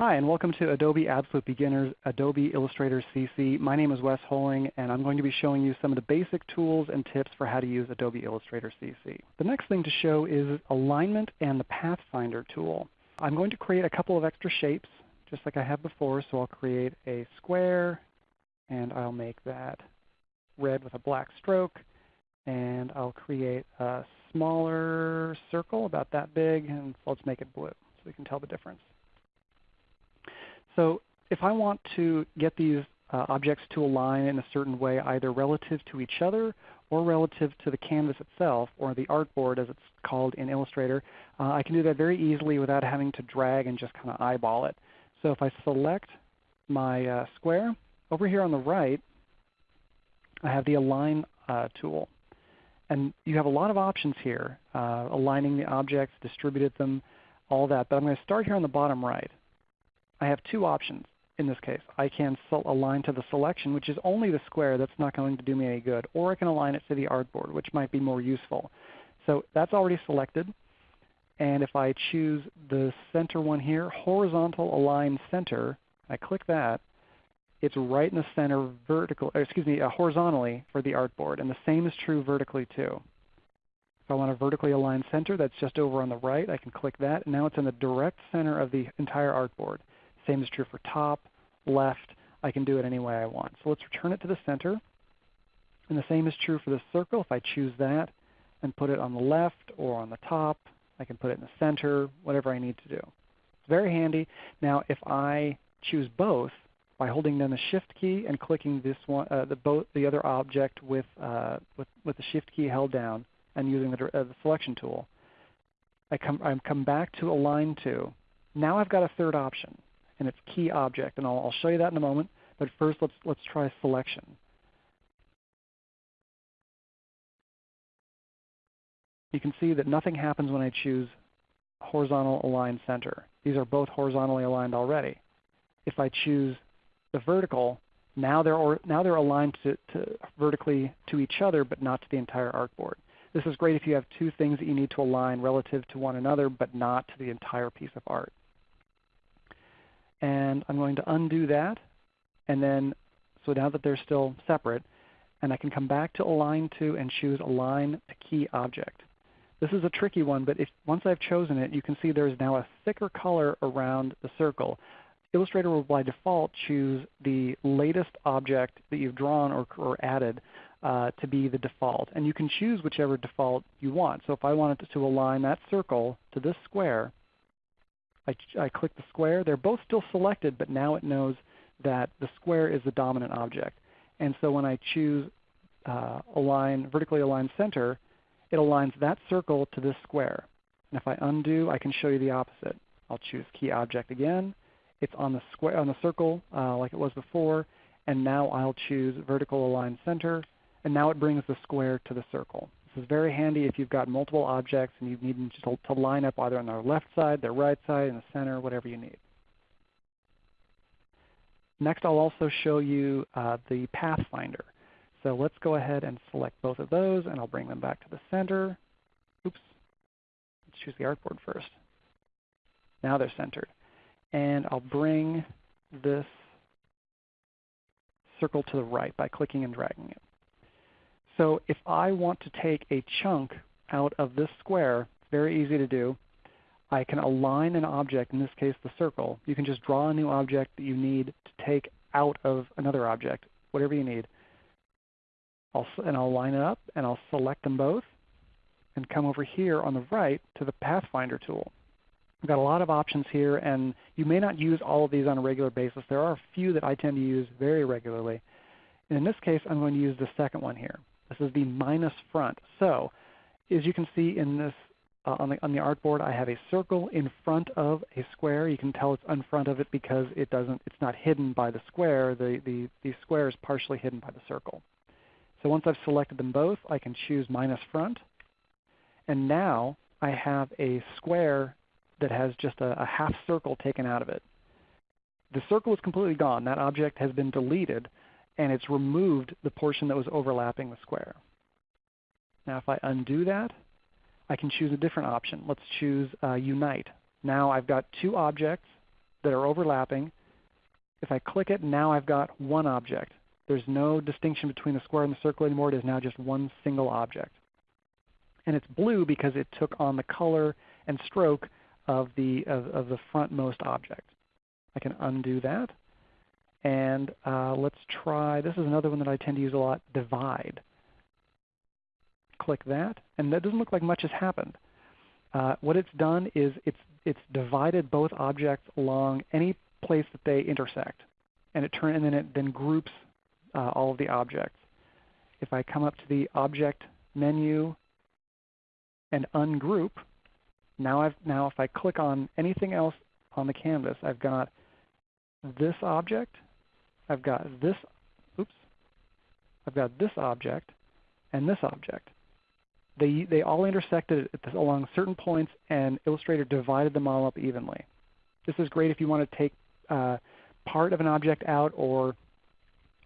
Hi, and welcome to Adobe Absolute Beginners Adobe Illustrator CC. My name is Wes Holling, and I'm going to be showing you some of the basic tools and tips for how to use Adobe Illustrator CC. The next thing to show is alignment and the Pathfinder tool. I'm going to create a couple of extra shapes, just like I have before. So I'll create a square, and I'll make that red with a black stroke. And I'll create a smaller circle, about that big, and let's make it blue so we can tell the difference. So if I want to get these uh, objects to align in a certain way either relative to each other or relative to the canvas itself or the artboard as it's called in Illustrator, uh, I can do that very easily without having to drag and just kind of eyeball it. So if I select my uh, square, over here on the right I have the Align uh, tool. And you have a lot of options here, uh, aligning the objects, distributed them, all that. But I'm going to start here on the bottom right. I have two options in this case. I can align to the selection, which is only the square. That's not going to do me any good. Or I can align it to the artboard, which might be more useful. So that's already selected. And if I choose the center one here, horizontal align center, I click that, it's right in the center vertical, excuse me, uh, horizontally for the artboard. And the same is true vertically too. If I want to vertically align center, that's just over on the right. I can click that. And now it's in the direct center of the entire artboard. Same is true for top, left. I can do it any way I want. So let's return it to the center. And the same is true for the circle. If I choose that and put it on the left or on the top, I can put it in the center, whatever I need to do. It's very handy. Now if I choose both by holding down the Shift key and clicking this one, uh, the, both, the other object with, uh, with, with, the Shift key held down and using the, uh, the selection tool, I come, I come back to Align To. Now I've got a third option and its key object. And I'll, I'll show you that in a moment. But first let's, let's try selection. You can see that nothing happens when I choose horizontal align center. These are both horizontally aligned already. If I choose the vertical, now they're, or, now they're aligned to, to vertically to each other but not to the entire artboard. This is great if you have two things that you need to align relative to one another but not to the entire piece of art and I'm going to undo that. And then, so now that they're still separate, and I can come back to Align To and choose Align to Key Object. This is a tricky one, but if, once I've chosen it, you can see there's now a thicker color around the circle. Illustrator will by default choose the latest object that you've drawn or, or added uh, to be the default. And you can choose whichever default you want. So if I wanted to align that circle to this square, I, I click the square. They're both still selected, but now it knows that the square is the dominant object. And so when I choose uh, align, vertically align center, it aligns that circle to this square. And if I undo, I can show you the opposite. I'll choose key object again. It's on the square on the circle uh, like it was before, and now I'll choose vertical align center, and now it brings the square to the circle. This is very handy if you've got multiple objects and you need them to, to line up either on their left side, their right side, in the center, whatever you need. Next I'll also show you uh, the Pathfinder. So let's go ahead and select both of those and I'll bring them back to the center. Oops. Let's choose the artboard first. Now they're centered. And I'll bring this circle to the right by clicking and dragging it. So if I want to take a chunk out of this square, it's very easy to do. I can align an object, in this case the circle. You can just draw a new object that you need to take out of another object, whatever you need. I'll, and I'll line it up and I'll select them both and come over here on the right to the Pathfinder tool. We've got a lot of options here and you may not use all of these on a regular basis. There are a few that I tend to use very regularly. And in this case I'm going to use the second one here. This is the minus front. So as you can see in this uh, on, the, on the artboard, I have a circle in front of a square. You can tell it's in front of it because it doesn't, it's not hidden by the square. The, the, the square is partially hidden by the circle. So once I've selected them both, I can choose minus front. And now I have a square that has just a, a half circle taken out of it. The circle is completely gone. That object has been deleted and it's removed the portion that was overlapping the square. Now if I undo that, I can choose a different option. Let's choose uh, Unite. Now I've got two objects that are overlapping. If I click it, now I've got one object. There's no distinction between the square and the circle anymore. It is now just one single object. And it's blue because it took on the color and stroke of the, of, of the frontmost object. I can undo that. And uh, let's try, this is another one that I tend to use a lot, divide. Click that, and that doesn't look like much has happened. Uh, what it's done is it's, it's divided both objects along any place that they intersect. And, it turn, and then it then groups uh, all of the objects. If I come up to the Object menu and ungroup, now, I've, now if I click on anything else on the canvas, I've got this object, I've got this, oops, I've got this object and this object. They, they all intersected along certain points and Illustrator divided them all up evenly. This is great if you want to take uh, part of an object out or,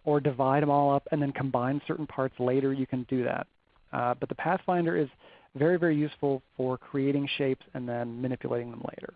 or divide them all up and then combine certain parts later, you can do that. Uh, but the Pathfinder is very, very useful for creating shapes and then manipulating them later.